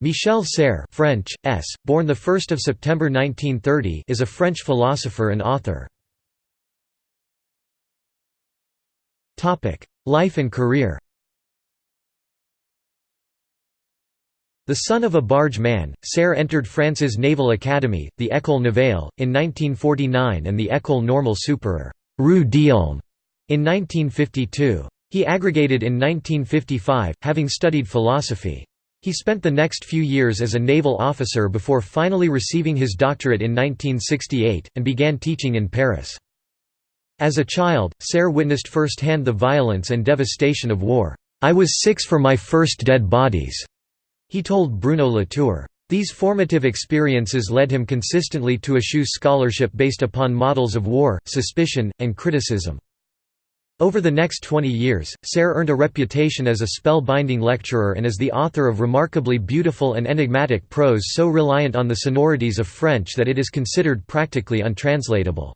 Michel Serres, French, S., born 1 September 1930 is a French philosopher and author. Life and career The son of a barge man, Serres entered France's Naval Academy, the École Navale, in 1949 and the École Normale Supérieure Rue d'Ulm in 1952. He aggregated in 1955, having studied philosophy. He spent the next few years as a naval officer before finally receiving his doctorate in 1968, and began teaching in Paris. As a child, Serres witnessed firsthand the violence and devastation of war. "'I was six for my first dead bodies,' he told Bruno Latour. These formative experiences led him consistently to eschew scholarship based upon models of war, suspicion, and criticism. Over the next 20 years, Serres earned a reputation as a spell-binding lecturer and as the author of remarkably beautiful and enigmatic prose so reliant on the sonorities of French that it is considered practically untranslatable.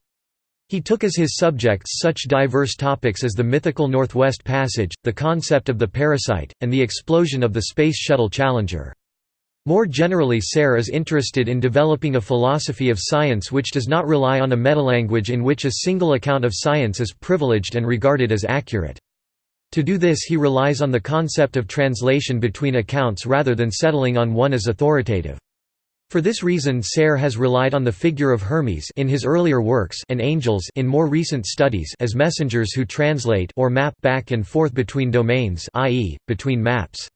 He took as his subjects such diverse topics as the mythical Northwest Passage, the concept of the parasite, and the explosion of the Space Shuttle Challenger. More generally Serres is interested in developing a philosophy of science which does not rely on a metalanguage in which a single account of science is privileged and regarded as accurate. To do this he relies on the concept of translation between accounts rather than settling on one as authoritative. For this reason Serres has relied on the figure of Hermes in his earlier works and angels in more recent studies as messengers who translate or map back and forth between domains i.e., between maps.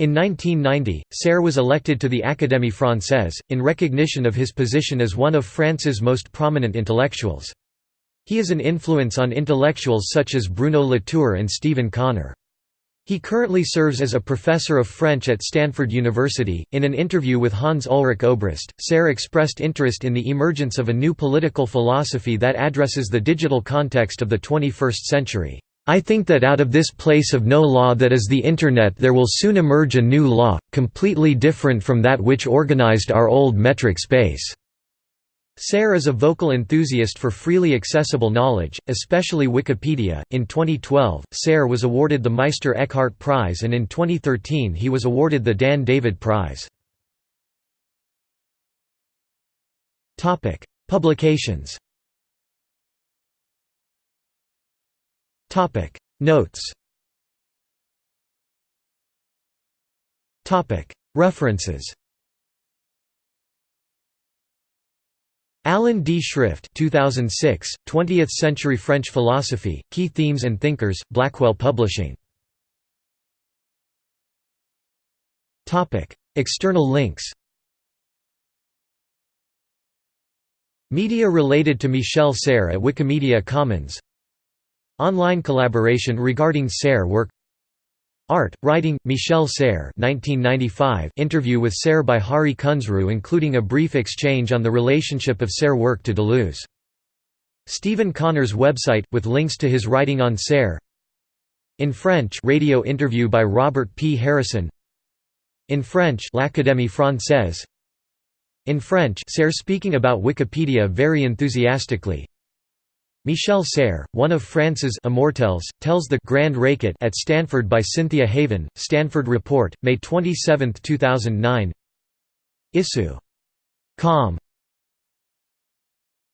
In 1990, Serres was elected to the Académie Française, in recognition of his position as one of France's most prominent intellectuals. He is an influence on intellectuals such as Bruno Latour and Steven Connor. He currently serves as a professor of French at Stanford University. In an interview with Hans Ulrich Obrist, Serres expressed interest in the emergence of a new political philosophy that addresses the digital context of the 21st century. I think that out of this place of no law that is the Internet there will soon emerge a new law, completely different from that which organized our old metric space." Serres is a vocal enthusiast for freely accessible knowledge, especially Wikipedia. In 2012, Serres was awarded the Meister Eckhart Prize and in 2013 he was awarded the Dan David Prize. Publications Topic. Notes. Topic. References. Alan D. Schrift 2006, 20th-century French philosophy, Key Themes and Thinkers, Blackwell Publishing. External links. Media related to Michel Serres at Wikimedia Commons Online collaboration regarding Serres work. Art, Writing, Michel Serres 1995 interview with Serres by Hari Kunzru including a brief exchange on the relationship of Serres' work to Deleuze. Steven Connor's website, with links to his writing on Serres In French radio interview by Robert P. Harrison. In French L'Académie Française. In French Serres speaking about Wikipedia very enthusiastically Michel Serres, one of France's immortelles, tells the Grand Racket at Stanford by Cynthia Haven, Stanford Report, May 27, 2009 Issue. Com.